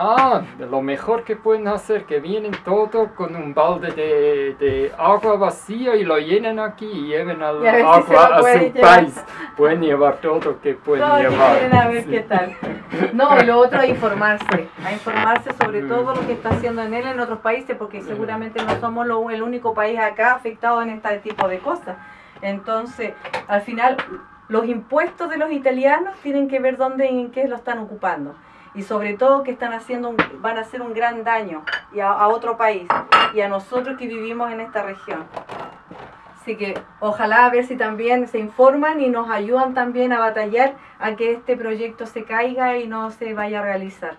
Ah, lo mejor que pueden hacer, que vienen todo con un balde de, de agua vacío y lo llenan aquí y lleven al Y a si agua a su llevar. país. Pueden llevar todo que pueden Todos que llevar. quieren a ver Sí. qué tal. No, lo otro es informarse, a informarse sobre Mm. todo lo que está haciendo en él en otros países, porque seguramente no somos lo- el único país acá afectado en este tipo de cosas. Entonces, al final, los impuestos de los italianos tienen que ver dónde y en qué lo están ocupando. Y sobre todo que están haciendo un- van a hacer un gran daño y a, a otro país y a nosotros que vivimos en esta región. Así que ojalá a ver si también se informan y nos ayudan también a batallar a que este proyecto se caiga y no se vaya a realizar.